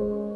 you.